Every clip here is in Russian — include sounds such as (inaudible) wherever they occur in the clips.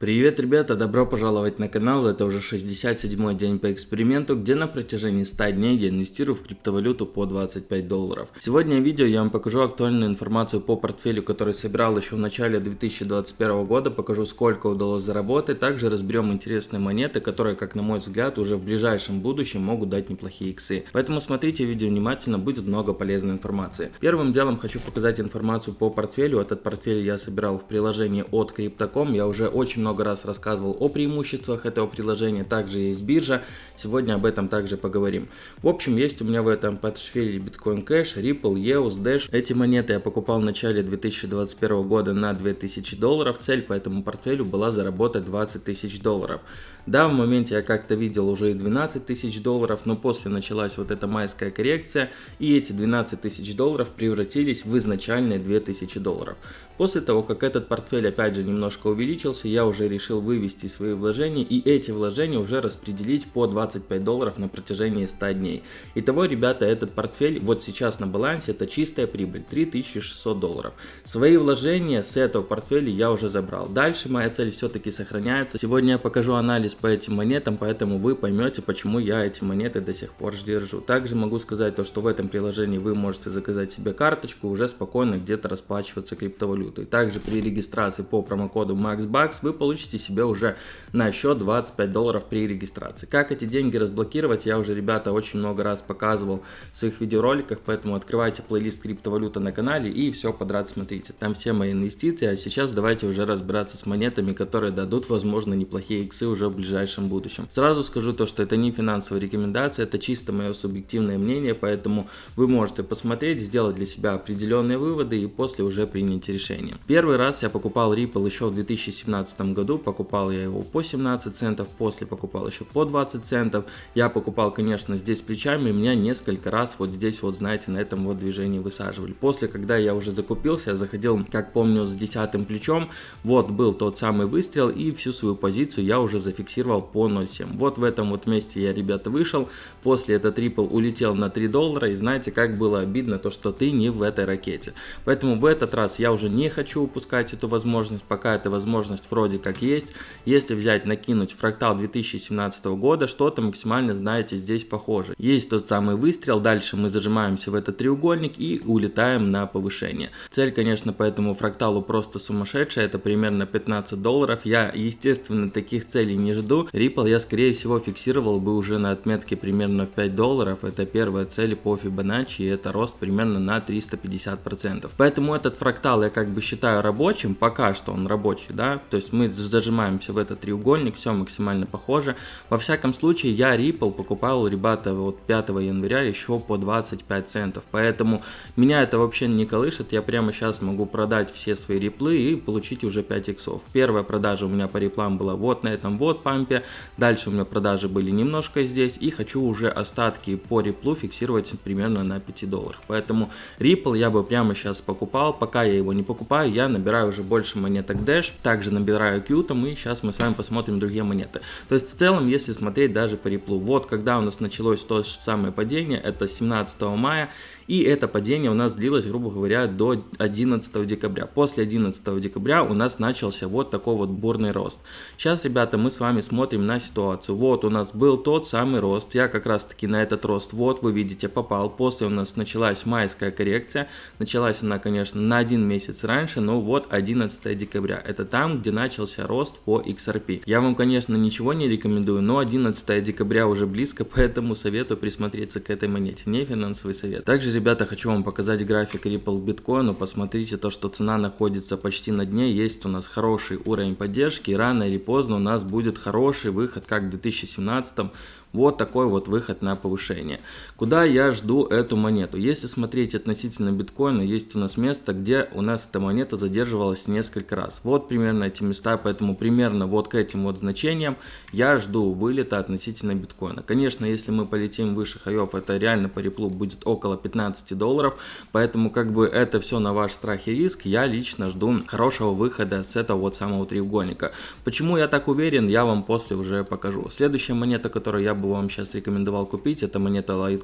Привет, ребята! Добро пожаловать на канал. Это уже 67 день по эксперименту, где на протяжении 100 дней я инвестирую в криптовалюту по 25 долларов. Сегодня в видео я вам покажу актуальную информацию по портфелю, который собирал еще в начале 2021 года. Покажу, сколько удалось заработать. Также разберем интересные монеты, которые, как на мой взгляд, уже в ближайшем будущем могут дать неплохие иксы. Поэтому смотрите видео внимательно, будет много полезной информации. Первым делом хочу показать информацию по портфелю. Этот портфель я собирал в приложении от Crypto.com. Я уже очень много раз рассказывал о преимуществах этого приложения, также есть биржа, сегодня об этом также поговорим. В общем, есть у меня в этом портфеле Bitcoin Cash, Ripple, EOS, Dash. Эти монеты я покупал в начале 2021 года на 2000 долларов, цель по этому портфелю была заработать 20 тысяч долларов. Да, в моменте я как-то видел уже и 12 тысяч долларов, но после началась вот эта майская коррекция, и эти 12 тысяч долларов превратились в изначальные 2000 долларов. После того, как этот портфель опять же немножко увеличился, я уже решил вывести свои вложения и эти вложения уже распределить по 25 долларов на протяжении 100 дней. Итого, ребята, этот портфель вот сейчас на балансе это чистая прибыль 3600 долларов. Свои вложения с этого портфеля я уже забрал. Дальше моя цель все-таки сохраняется. Сегодня я покажу анализ по этим монетам, поэтому вы поймете, почему я эти монеты до сих пор держу. Также могу сказать то, что в этом приложении вы можете заказать себе карточку, уже спокойно где-то расплачиваться криптовалютой. Также при регистрации по промокоду MAXBUCKS вы получите себе уже на счет 25 долларов при регистрации. Как эти деньги разблокировать, я уже, ребята, очень много раз показывал в своих видеороликах, поэтому открывайте плейлист криптовалюта на канале и все подряд смотрите. Там все мои инвестиции, а сейчас давайте уже разбираться с монетами, которые дадут, возможно, неплохие иксы уже в ближайшем будущем. Сразу скажу то, что это не финансовая рекомендация, это чисто мое субъективное мнение, поэтому вы можете посмотреть, сделать для себя определенные выводы и после уже принять решение. Первый раз я покупал Ripple еще в 2017 году, покупал я его по 17 центов, после покупал еще по 20 центов. Я покупал, конечно, здесь плечами, меня несколько раз вот здесь вот, знаете, на этом вот движении высаживали. После, когда я уже закупился, я заходил, как помню, с десятым плечом, вот был тот самый выстрел и всю свою позицию я уже зафиксировал по 0.7. Вот в этом вот месте я, ребята, вышел. После этот Ripple улетел на 3 доллара. И знаете, как было обидно то, что ты не в этой ракете. Поэтому в этот раз я уже не хочу упускать эту возможность. Пока эта возможность вроде как есть. Если взять, накинуть фрактал 2017 года, что-то максимально, знаете, здесь похоже. Есть тот самый выстрел. Дальше мы зажимаемся в этот треугольник и улетаем на повышение. Цель, конечно, по этому фракталу просто сумасшедшая. Это примерно 15 долларов. Я, естественно, таких целей не жду. Ripple я скорее всего фиксировал бы уже на отметке примерно в 5 долларов. Это первая цель по Fibonacci и это рост примерно на 350%. Поэтому этот фрактал я как бы считаю рабочим, пока что он рабочий, да, то есть мы зажимаемся в этот треугольник, все максимально похоже. Во всяком случае я Ripple покупал, ребята, вот 5 января еще по 25 центов, поэтому меня это вообще не колышет, я прямо сейчас могу продать все свои реплы и получить уже 5 иксов. Первая продажа у меня по реплам была вот на этом вот пампе. Дальше у меня продажи были немножко здесь. И хочу уже остатки по Ripple фиксировать примерно на 5 долларах. Поэтому Ripple я бы прямо сейчас покупал. Пока я его не покупаю, я набираю уже больше монеток Dash. Также набираю Q там. И сейчас мы с вами посмотрим другие монеты. То есть в целом, если смотреть даже по Ripple. Вот когда у нас началось то же самое падение, это 17 мая. И это падение у нас длилось, грубо говоря, до 11 декабря. После 11 декабря у нас начался вот такой вот бурный рост. Сейчас, ребята, мы с вами смотрим на ситуацию. Вот у нас был тот самый рост. Я как раз таки на этот рост, вот вы видите, попал. После у нас началась майская коррекция. Началась она, конечно, на один месяц раньше, но вот 11 декабря. Это там, где начался рост по XRP. Я вам, конечно, ничего не рекомендую, но 11 декабря уже близко, (laughs) поэтому советую присмотреться к этой монете. Не финансовый совет. Также ребята, хочу вам показать график Ripple биткоину. Посмотрите то, что цена находится почти на дне. Есть у нас хороший уровень поддержки. Рано или поздно у нас будет хороший выход, как в 2017 вот такой вот выход на повышение. Куда я жду эту монету? Если смотреть относительно биткоина, есть у нас место, где у нас эта монета задерживалась несколько раз. Вот примерно эти места, поэтому примерно вот к этим вот значениям я жду вылета относительно биткоина. Конечно, если мы полетим выше хаев, это реально по реплу будет около 15 долларов, поэтому как бы это все на ваш страх и риск. Я лично жду хорошего выхода с этого вот самого треугольника. Почему я так уверен, я вам после уже покажу. Следующая монета, которую я бы вам сейчас рекомендовал купить, это монета Litecoin.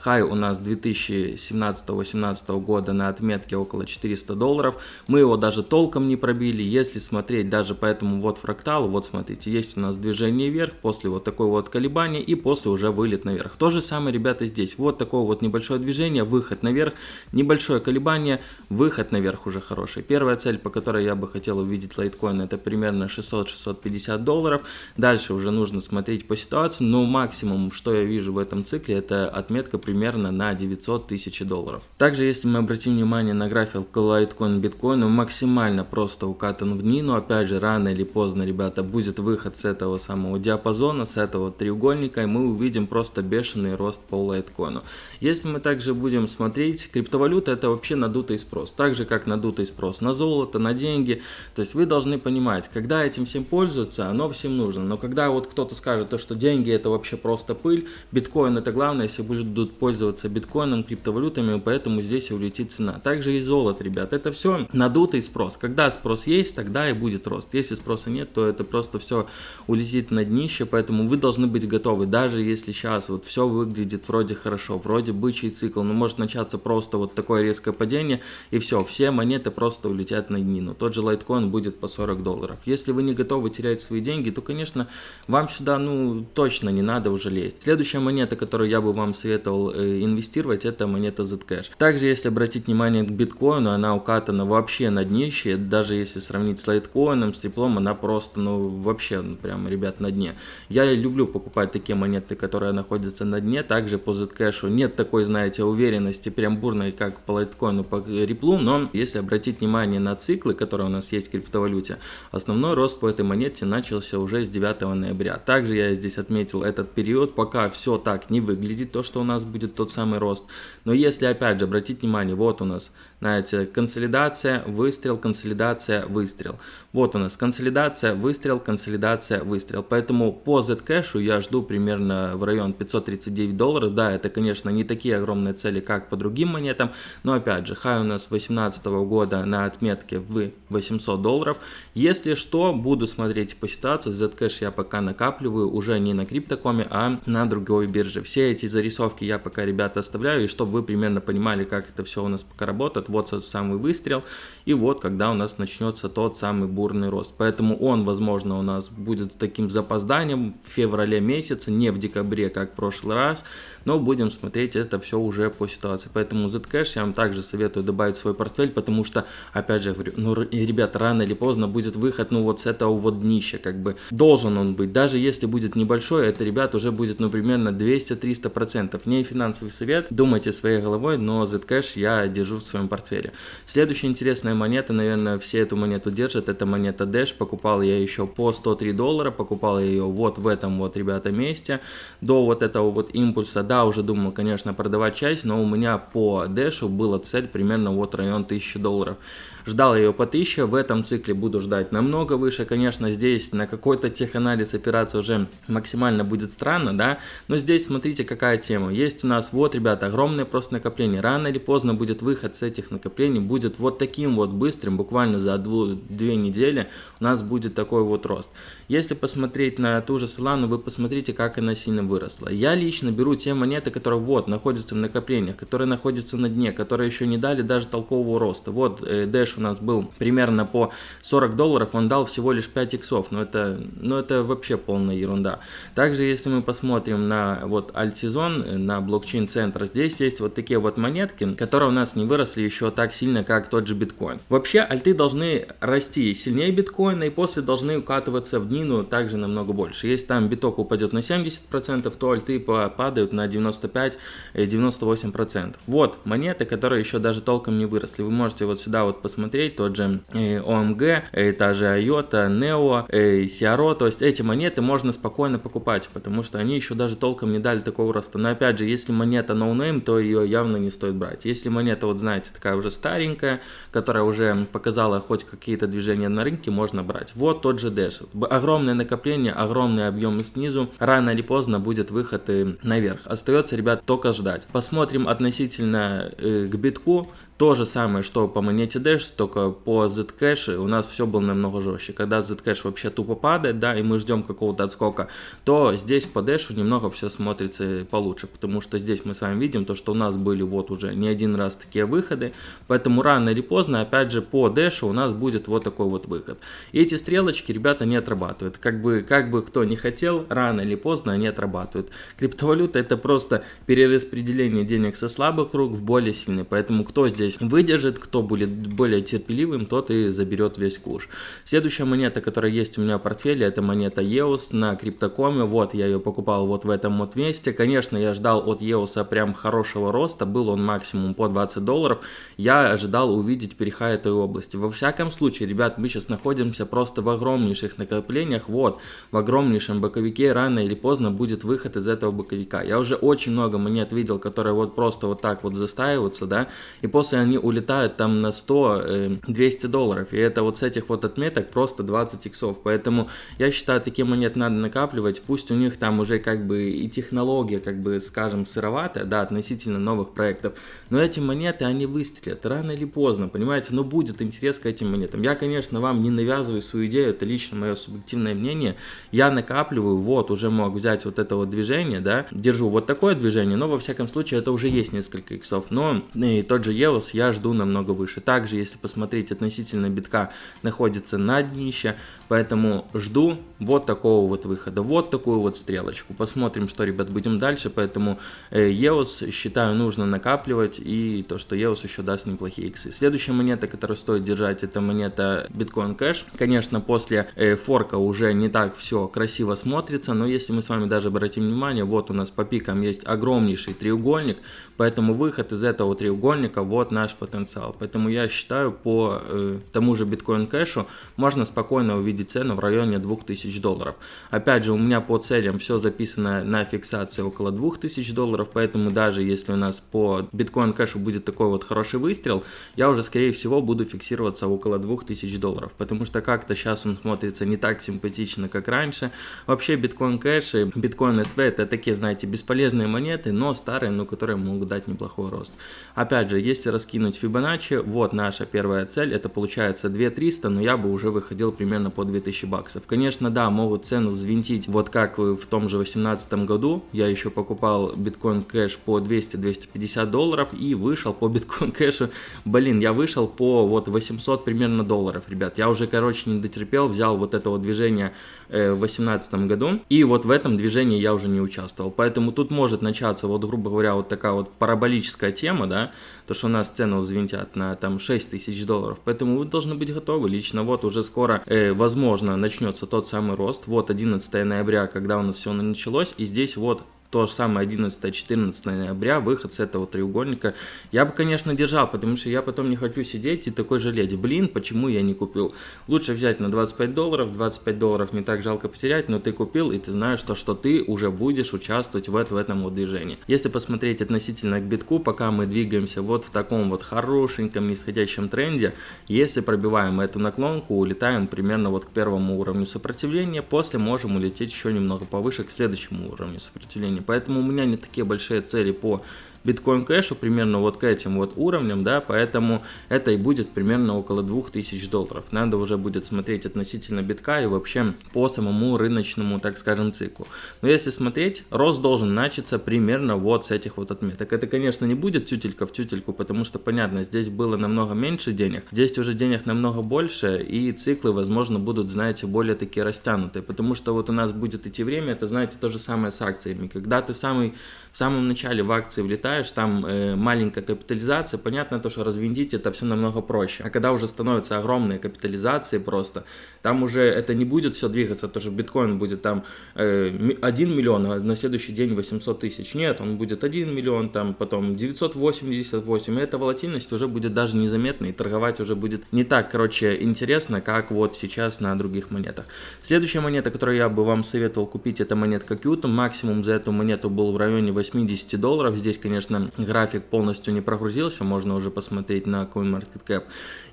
Хай у нас 2017-2018 года на отметке около 400 долларов. Мы его даже толком не пробили. Если смотреть даже по этому вот фракталу, вот смотрите, есть у нас движение вверх, после вот такой вот колебания и после уже вылет наверх. То же самое, ребята, здесь. Вот такое вот небольшое движение, выход наверх, небольшое колебание, выход наверх уже хороший. Первая цель, по которой я бы хотел увидеть лайткоин, это примерно 600-650 долларов. Дальше уже нужно смотреть по ситуации, но максимум, что я вижу в этом цикле, это отметка примерно на 900 тысяч долларов. Также, если мы обратим внимание на график лайткоин биткоин, он максимально просто укатан в дни, но опять же, рано или поздно, ребята, будет выход с этого самого диапазона, с этого треугольника, и мы увидим просто бешеный рост по лайткоину. Если мы также будем смотреть, криптовалюта это вообще надутый спрос, так же как надутый спрос на золото, на деньги, то есть вы должны понимать, когда этим всем пользуются, оно всем нужно, но когда вот кто-то скажет, то, что деньги это вообще просто пыль, биткоин это главное, если будут пользоваться биткоином, криптовалютами, поэтому здесь улетит цена. Также и золото, ребят, это все надутый спрос, когда спрос есть, тогда и будет рост, если спроса нет, то это просто все улетит на днище, поэтому вы должны быть готовы, даже если сейчас вот все выглядит вроде хорошо, вроде бычий цикл, но может начаться просто вот такое резкое падение, и все, все монеты просто улетят на днину. Тот же лайткоин будет по 40 долларов. Если вы не готовы терять свои деньги, то, конечно, вам сюда, ну, точно не надо уже лезть. Следующая монета, которую я бы вам советовал э, инвестировать, это монета Zcash. Также, если обратить внимание к биткоину, она укатана вообще на днище, даже если сравнить с лайткоином, с теплом, она просто, ну, вообще, ну, прям, ребят, на дне. Я люблю покупать такие монеты, которые находятся на дне, также по Zcash нет такой, знаете, уверенности прям бурной, как по лайткоину, по реплу, но если обратить внимание на циклы, которые у нас есть в криптовалюте, основной рост по этой монете начался уже с 9 ноября. Также я здесь отметил этот период, пока все так не выглядит, то, что у нас будет тот самый рост. Но если опять же обратить внимание, вот у нас, знаете, консолидация, выстрел, консолидация, выстрел. Вот у нас консолидация, выстрел, консолидация, выстрел. Поэтому по Zcash я жду примерно в район 539 долларов. Да, это, конечно, не такие огромные цели, как по другим монетам, но опять же, хай у нас 2018 года на отметке в 800 долларов. Если что, буду смотреть по ситуации. Zcash я пока накапливаю уже не на криптокоме, а на другой бирже. Все эти зарисовки я пока, ребята, оставляю, и чтобы вы примерно понимали, как это все у нас пока работает. Вот тот самый выстрел, и вот когда у нас начнется тот самый бурный рост. Поэтому он, возможно, у нас будет с таким запозданием в феврале месяце, не в декабре, как в прошлый раз, но будем смотреть это все уже по ситуации. Поэтому Zcash я вам также советую добавить в свой портфель, потому что, опять же, говорю, ну, ребят, рано или поздно будет выход, ну, вот с этого вот днища, как бы, должен он быть. Даже если будет небольшой, это, ребят, уже будет, ну, примерно 200-300%. Не финансовый совет, думайте своей головой, но Zcash я держу в своем портфеле. Следующая интересная монета, наверное, все эту монету держат, это монета Dash. Покупал я еще по 103 доллара, покупал ее вот в этом вот, ребята, месте. До вот этого вот импульса, да, уже думал, конечно, продавать часть, но у меня по Dash была цель примерно вот район 1000 долларов. Ждал ее по 1000, в этом цикле буду ждать намного выше. Конечно, здесь на какой-то теханализ опираться уже максимально будет странно, да, но здесь смотрите какая тема. Есть у нас вот, ребята, огромное просто накопление. Рано или поздно будет выход с этих накоплений, будет вот таким вот быстрым, буквально за дву, две недели у нас будет такой вот рост. Если посмотреть на ту же Solana, вы посмотрите, как она сильно выросла. Я лично беру те монеты, которые вот находятся в накоплениях, которые находятся на дне, которые еще не дали даже толкового роста. Вот э, У нас был примерно по 40 долларов, он дал всего лишь 5 иксов, но это, но это вообще полная ерунда. Также, если мы посмотрим на вот альтсезон, на блокчейн центр, здесь есть вот такие вот монетки, которые у нас не выросли еще так сильно, как тот же биткоин. Вообще, альты должны расти сильнее биткоина и после должны укатываться в днину также намного больше. Если там биток упадет на 70%, то альты падают на 95-98%. Вот монеты, которые еще даже толком не выросли. Вы можете вот сюда вот посмотреть посмотреть, тот же OMG, э, э, та же IOTA, NEO, CRO, то есть эти монеты можно спокойно покупать, потому что они еще даже толком не дали такого роста. Но опять же, если монета no name, то ее явно не стоит брать. Если монета, вот знаете, такая уже старенькая, которая уже показала хоть какие-то движения на рынке, можно брать. Вот тот же Dash. Огромное накопление, огромные объемы снизу, рано или поздно будет выход и наверх. Остается, ребят, только ждать. Посмотрим относительно э, к битку, То же самое, что по монете Dash, только по Zcash у нас все было намного жестче. Когда Zcash вообще тупо падает, да, и мы ждем какого-то отскока, то здесь по Dash немного все смотрится получше, потому что здесь мы с вами видим то, что у нас были вот уже не один раз такие выходы, поэтому рано или поздно, опять же, по Dash у нас будет вот такой вот выход. И эти стрелочки, ребята, не отрабатывают. Как бы, как бы кто не хотел, рано или поздно они отрабатывают. Криптовалюта это просто перераспределение денег со слабых рук в более сильные, поэтому кто здесь здесь выдержит, кто будет более терпеливым, тот и заберет весь куш. Следующая монета, которая есть у меня в портфеле, это монета EOS на криптокоме. Вот, я ее покупал вот в этом вот месте. Конечно, я ждал от EOS прям хорошего роста, был он максимум по 20 долларов. Я ожидал увидеть переха этой области. Во всяком случае, ребят, мы сейчас находимся просто в огромнейших накоплениях. Вот, в огромнейшем боковике рано или поздно будет выход из этого боковика. Я уже очень много монет видел, которые вот просто вот так вот застаиваются, да, и после если они улетают там на 100-200 э, долларов. И это вот с этих вот отметок просто 20 иксов. Поэтому я считаю, такие монеты надо накапливать. Пусть у них там уже как бы и технология, как бы, скажем, сыроватая, да, относительно новых проектов. Но эти монеты, они выстрелят рано или поздно, понимаете? Но будет интерес к этим монетам. Я, конечно, вам не навязываю свою идею, это лично мое субъективное мнение. Я накапливаю, вот, уже мог взять вот это вот движение, да, держу вот такое движение, но во всяком случае это уже есть несколько иксов. Но и тот же EOS Windows я жду намного выше. Также, если посмотреть относительно битка, находится на днище, поэтому жду вот такого вот выхода, вот такую вот стрелочку. Посмотрим, что, ребят, будем дальше, поэтому э, EOS считаю нужно накапливать и то, что EOS еще даст неплохие иксы. Следующая монета, которую стоит держать, это монета Bitcoin Cash. Конечно, после э, форка уже не так все красиво смотрится, но если мы с вами даже обратим внимание, вот у нас по пикам есть огромнейший треугольник, поэтому выход из этого треугольника вот наш потенциал. Поэтому я считаю, по э, тому же биткоин кэшу можно спокойно увидеть цену в районе 2000 долларов. Опять же, у меня по целям все записано на фиксации около 2000 долларов, поэтому даже если у нас по биткоин кэшу будет такой вот хороший выстрел, я уже скорее всего буду фиксироваться около 2000 долларов, потому что как-то сейчас он смотрится не так симпатично, как раньше. Вообще биткоин кэш и биткоин SV это такие, знаете, бесполезные монеты, но старые, но которые могут дать неплохой рост. Опять же, если раскинуть Fibonacci, вот наша первая цель, это получается 2300, но я бы уже выходил примерно по 2000 баксов. Конечно, да, могут цену взвинтить, вот как в том же 2018 году, я еще покупал биткоин кэш по 200-250 долларов и вышел по (laughs) биткоин кэшу, блин, я вышел по вот 800 примерно долларов, ребят, я уже, короче, не дотерпел, взял вот это вот движение э, в 2018 году, и вот в этом движении я уже не участвовал, поэтому тут может начаться, вот, грубо говоря, вот такая вот параболическая тема, да, то, что у нас цены взвинтят на там 6 тысяч долларов. Поэтому вы должны быть готовы. Лично вот уже скоро, э, возможно, начнется тот самый рост. Вот 11 ноября, когда у нас все началось. И здесь вот то же самое 11-14 ноября, выход с этого треугольника, я бы, конечно, держал, потому что я потом не хочу сидеть и такой жалеть, блин, почему я не купил. Лучше взять на 25 долларов, 25 долларов не так жалко потерять, но ты купил, и ты знаешь, то, что ты уже будешь участвовать в, в этом вот движении. Если посмотреть относительно к битку, пока мы двигаемся вот в таком вот хорошеньком нисходящем тренде, если пробиваем эту наклонку, улетаем примерно вот к первому уровню сопротивления, после можем улететь еще немного повыше к следующему уровню сопротивления. Поэтому у меня не такие большие цели по биткоин кэшу примерно вот к этим вот уровням, да, поэтому это и будет примерно около 2000 долларов. Надо уже будет смотреть относительно битка и вообще по самому рыночному, так скажем, циклу. Но если смотреть, рост должен начаться примерно вот с этих вот отметок. Это, конечно, не будет тютелька в тютельку, потому что, понятно, здесь было намного меньше денег, здесь уже денег намного больше, и циклы, возможно, будут, знаете, более такие растянутые, потому что вот у нас будет идти время, это, знаете, то же самое с акциями. Когда ты самый, в самом начале в акции влетаешь, запускаешь, там э, маленькая капитализация, понятно то, что развинтить это все намного проще. А когда уже становятся огромные капитализации просто, там уже это не будет все двигаться, то, что биткоин будет там э, 1 миллион, а на следующий день 800 тысяч. Нет, он будет 1 миллион, там потом 988, и эта волатильность уже будет даже незаметна, и торговать уже будет не так, короче, интересно, как вот сейчас на других монетах. Следующая монета, которую я бы вам советовал купить, это монетка Qtum. Максимум за эту монету был в районе 80 долларов. Здесь, конечно, конечно, график полностью не прогрузился, можно уже посмотреть на CoinMarketCap.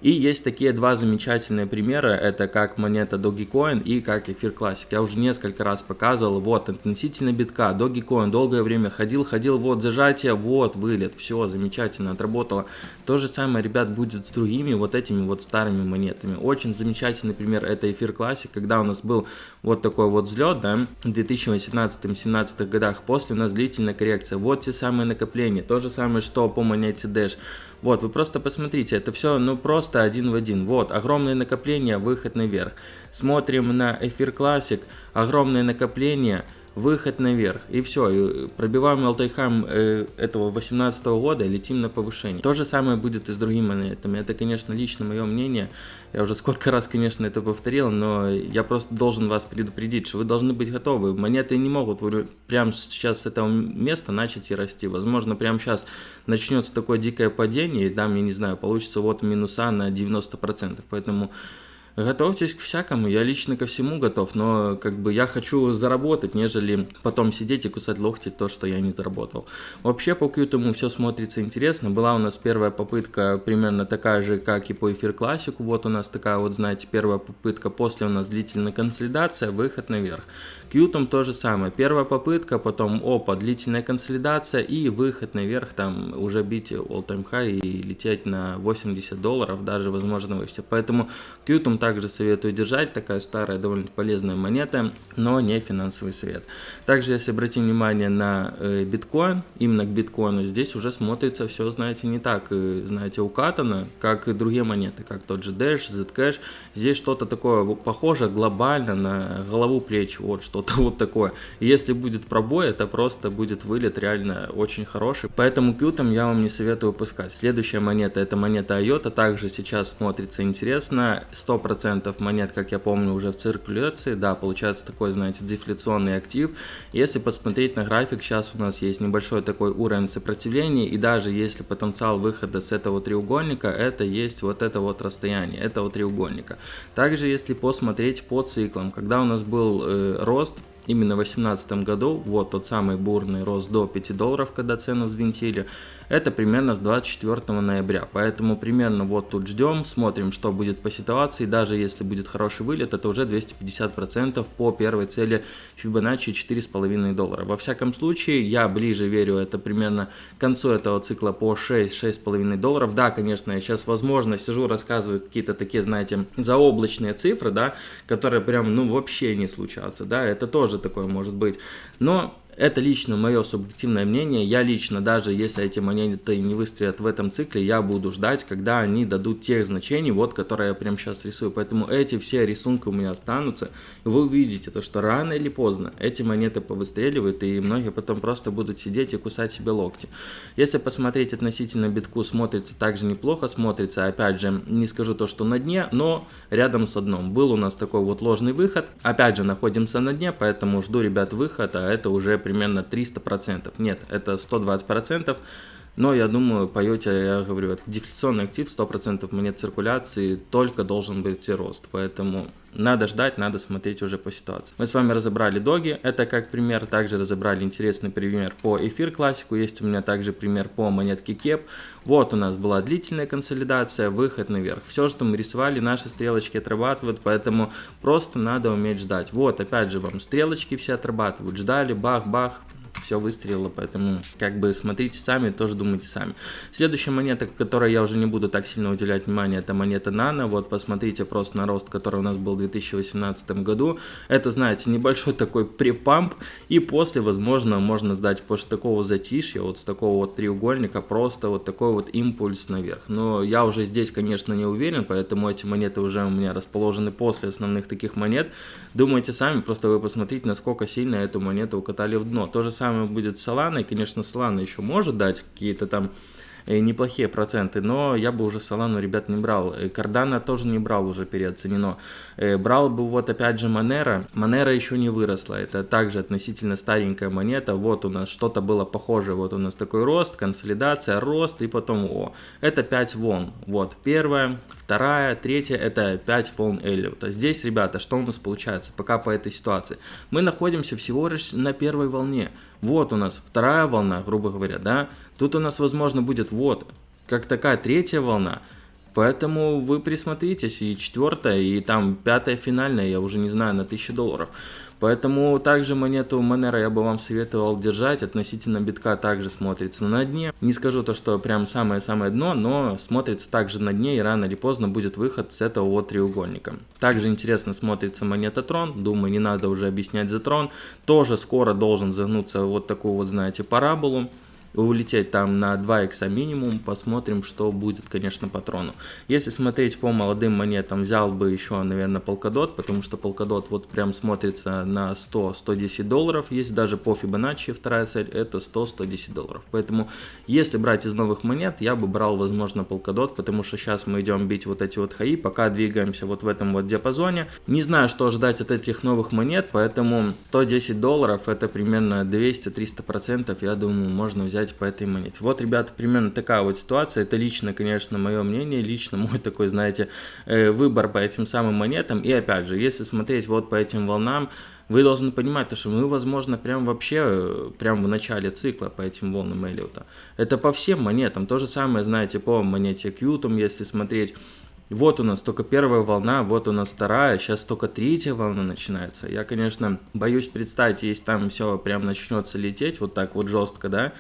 И есть такие два замечательные примера, это как монета Dogecoin и как эфир Classic. Я уже несколько раз показывал, вот, относительно битка, Dogecoin долгое время ходил, ходил, вот, зажатие, вот, вылет, все, замечательно, отработало. То же самое, ребят, будет с другими вот этими вот старыми монетами. Очень замечательный пример это эфир Classic, когда у нас был вот такой вот взлет, да, в 2018-2017 годах, после у нас длительная коррекция, вот те самые накопления, то же самое, что по монете Dash. Вот, вы просто посмотрите, это все, ну, просто один в один. Вот, огромные накопления, выход наверх. Смотрим на эфир Classic, огромные накопления, выход наверх. И все, и пробиваем алтайхам э, этого 18 года и летим на повышение. То же самое будет и с другими монетами. Это, конечно, лично мое мнение. Я уже сколько раз, конечно, это повторил, но я просто должен вас предупредить, что вы должны быть готовы. Монеты не могут прямо сейчас с этого места начать и расти. Возможно, прямо сейчас начнется такое дикое падение, и там, я не знаю, получится вот минуса на 90%. Поэтому Готовьтесь к всякому, я лично ко всему готов, но как бы я хочу заработать, нежели потом сидеть и кусать локти то, что я не заработал. Вообще по Qtum все смотрится интересно, была у нас первая попытка примерно такая же, как и по эфир классику, вот у нас такая вот, знаете, первая попытка, после у нас длительная консолидация, выход наверх. Qtum то же самое, первая попытка, потом опа, длительная консолидация и выход наверх, там уже бить all time high и лететь на 80 долларов, даже возможно выше. Поэтому Qtum также советую держать, такая старая, довольно полезная монета, но не финансовый совет. Также, если обратим внимание на э, биткоин, именно к биткоину, здесь уже смотрится все, знаете, не так, э, знаете, укатано, как и другие монеты, как тот же Dash, Zcash. Здесь что-то такое похоже глобально на голову плеч, вот что-то (laughs) вот такое. И если будет пробой, это просто будет вылет реально очень хороший. Поэтому Qtum я вам не советую выпускать. Следующая монета, это монета IOTA, также сейчас смотрится интересно, 100% 100% монет, как я помню, уже в циркуляции. Да, получается такой, знаете, дефляционный актив. Если посмотреть на график, сейчас у нас есть небольшой такой уровень сопротивления. И даже если потенциал выхода с этого треугольника, это есть вот это вот расстояние этого треугольника. Также если посмотреть по циклам, когда у нас был э, рост именно в 2018 году, вот тот самый бурный рост до 5 долларов, когда цену взвинтили, это примерно с 24 ноября. Поэтому примерно вот тут ждем, смотрим, что будет по ситуации. Даже если будет хороший вылет, это уже 250% по первой цели Fibonacci 4,5 доллара. Во всяком случае, я ближе верю, это примерно к концу этого цикла по 6-6,5 долларов. Да, конечно, я сейчас, возможно, сижу, рассказываю какие-то такие, знаете, заоблачные цифры, да, которые прям, ну, вообще не случатся, да, это тоже такое может быть. Но это лично мое субъективное мнение. Я лично, даже если эти монеты не выстрелят в этом цикле, я буду ждать, когда они дадут тех значений, вот, которые я прямо сейчас рисую. Поэтому эти все рисунки у меня останутся. Вы увидите, то, что рано или поздно эти монеты повыстреливают, и многие потом просто будут сидеть и кусать себе локти. Если посмотреть относительно битку, смотрится также неплохо, смотрится, опять же, не скажу то, что на дне, но рядом с дном. Был у нас такой вот ложный выход. Опять же, находимся на дне, поэтому жду, ребят, выход, а это уже примерно 300%. Нет, это 120%. Но я думаю, по Йоте, я говорю, дефляционный актив, 100% монет циркуляции, только должен быть рост. Поэтому надо ждать, надо смотреть уже по ситуации. Мы с вами разобрали доги, это как пример. Также разобрали интересный пример по эфир классику. Есть у меня также пример по монетке кеп. Вот у нас была длительная консолидация, выход наверх. Все, что мы рисовали, наши стрелочки отрабатывают, поэтому просто надо уметь ждать. Вот, опять же, вам стрелочки все отрабатывают. Ждали, бах-бах, все выстрелило, поэтому как бы смотрите сами, тоже думайте сами. Следующая монета, которой я уже не буду так сильно уделять внимание, это монета Nano. Вот посмотрите просто на рост, который у нас был в 2018 году. Это, знаете, небольшой такой припамп, и после, возможно, можно сдать после такого затишья, вот с такого вот треугольника, просто вот такой вот импульс наверх. Но я уже здесь, конечно, не уверен, поэтому эти монеты уже у меня расположены после основных таких монет. Думайте сами, просто вы посмотрите, насколько сильно эту монету укатали в дно. То же самое будет с Solana, и, конечно, Solana еще может дать какие-то там э, неплохие проценты, но я бы уже Солану, ребят, не брал. Кардана тоже не брал, уже переоценено. Э, брал бы вот опять же Монера. Монера еще не выросла, это также относительно старенькая монета. Вот у нас что-то было похожее, вот у нас такой рост, консолидация, рост и потом о. Это 5 волн. Вот первая, вторая, третья, это 5 волн Эллиота. Здесь, ребята, что у нас получается пока по этой ситуации? Мы находимся всего лишь на первой волне. Вот у нас вторая волна, грубо говоря, да. Тут у нас, возможно, будет вот как такая третья волна. Поэтому вы присмотритесь, и четвертая, и там пятая финальная, я уже не знаю, на 1000 долларов. Поэтому также монету Monero я бы вам советовал держать, относительно битка также смотрится на дне. Не скажу то, что прям самое-самое дно, но смотрится также на дне и рано или поздно будет выход с этого вот треугольника. Также интересно смотрится монета Трон, думаю не надо уже объяснять за Трон. Тоже скоро должен загнуться вот такую вот знаете параболу улететь там на 2 икса минимум, посмотрим, что будет, конечно, патрону. Если смотреть по молодым монетам, взял бы еще, наверное, полкадот, потому что полкадот вот прям смотрится на 100-110 долларов, есть даже по Fibonacci вторая цель, это 100-110 долларов. Поэтому, если брать из новых монет, я бы брал, возможно, полкадот, потому что сейчас мы идем бить вот эти вот хаи, пока двигаемся вот в этом вот диапазоне. Не знаю, что ожидать от этих новых монет, поэтому 110 долларов это примерно 200-300%, я думаю, можно взять взять по этой монете. Вот, ребята, примерно такая вот ситуация. Это лично, конечно, мое мнение, лично (laughs) мой такой, знаете, э, выбор по этим самым монетам. И опять же, если смотреть вот по этим волнам, вы должны понимать, то, что мы, возможно, прям вообще, э, прям в начале цикла по этим волнам Эллиота. Это по всем монетам. То же самое, знаете, по монете Q, если смотреть, вот у нас только первая волна, вот у нас вторая, сейчас только третья волна начинается. Я, конечно, боюсь представить, если там все прям начнется лететь вот так вот жестко, да,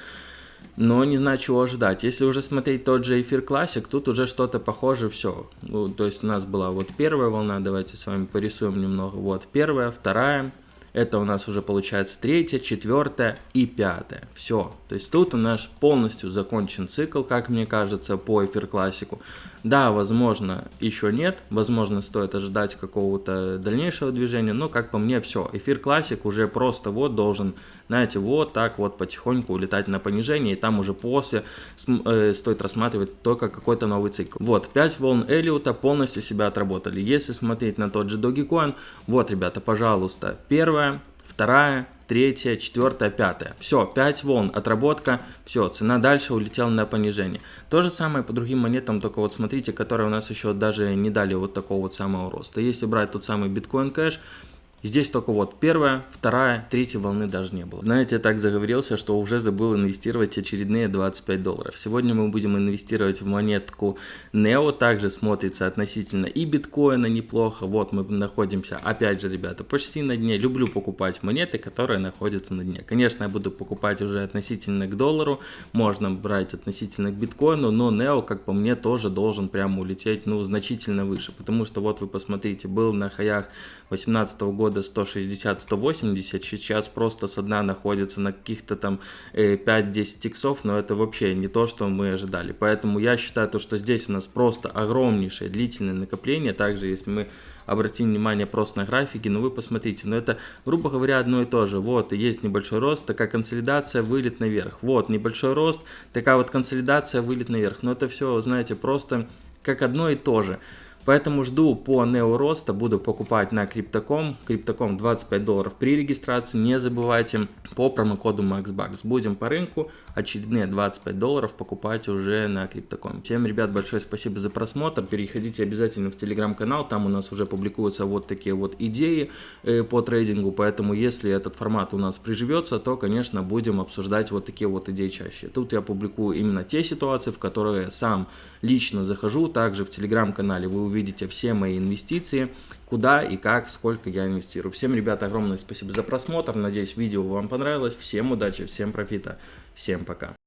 но не знаю, чего ожидать. Если уже смотреть тот же эфир классик, тут уже что-то похоже, все. Ну, то есть у нас была вот первая волна, давайте с вами порисуем немного. Вот первая, вторая, это у нас уже получается третья, четвертая и пятая. Все. То есть тут у нас полностью закончен цикл, как мне кажется, по эфир классику. Да, возможно, еще нет. Возможно, стоит ожидать какого-то дальнейшего движения. Но, как по мне, все. Эфир классик уже просто вот должен, знаете, вот так вот потихоньку улетать на понижение. И там уже после э, стоит рассматривать только какой-то новый цикл. Вот, 5 волн Эллиота полностью себя отработали. Если смотреть на тот же Dogecoin, вот, ребята, пожалуйста, первая, вторая, третья, четвертая, пятая. Все, 5 волн, отработка, все, цена дальше улетела на понижение. То же самое по другим монетам, только вот смотрите, которые у нас еще даже не дали вот такого вот самого роста. Если брать тот самый биткоин кэш, Здесь только вот первая, вторая, третья волны даже не было. Знаете, я так заговорился, что уже забыл инвестировать очередные 25 долларов. Сегодня мы будем инвестировать в монетку NEO, также смотрится относительно и биткоина неплохо. Вот мы находимся, опять же, ребята, почти на дне. Люблю покупать монеты, которые находятся на дне. Конечно, я буду покупать уже относительно к доллару, можно брать относительно к биткоину, но NEO, как по мне, тоже должен прямо улететь, ну, значительно выше. Потому что вот вы посмотрите, был на хаях 2018 года 160-180, сейчас просто с дна находится на каких-то там 5-10 э, иксов, но это вообще не то, что мы ожидали. Поэтому я считаю, то, что здесь у нас просто огромнейшее длительное накопление. Также, если мы обратим внимание просто на графики, но вы посмотрите, но это, грубо говоря, одно и то же. Вот, есть небольшой рост, такая консолидация, вылет наверх. Вот, небольшой рост, такая вот консолидация, вылет наверх. Но это все, знаете, просто как одно и то же. Поэтому жду по Neo роста, буду покупать на Crypto.com. Crypto.com 25 долларов при регистрации. Не забывайте по промокоду MaxBucks. Будем по рынку очередные 25 долларов покупать уже на Crypto.com. Всем, ребят, большое спасибо за просмотр. Переходите обязательно в телеграм-канал. Там у нас уже публикуются вот такие вот идеи э, по трейдингу. Поэтому, если этот формат у нас приживется, то, конечно, будем обсуждать вот такие вот идеи чаще. Тут я публикую именно те ситуации, в которые сам лично захожу. Также в телеграм-канале вы увидите все мои инвестиции, куда и как, сколько я инвестирую. Всем, ребята, огромное спасибо за просмотр. Надеюсь, видео вам понравилось. Всем удачи, всем профита. Всем пока.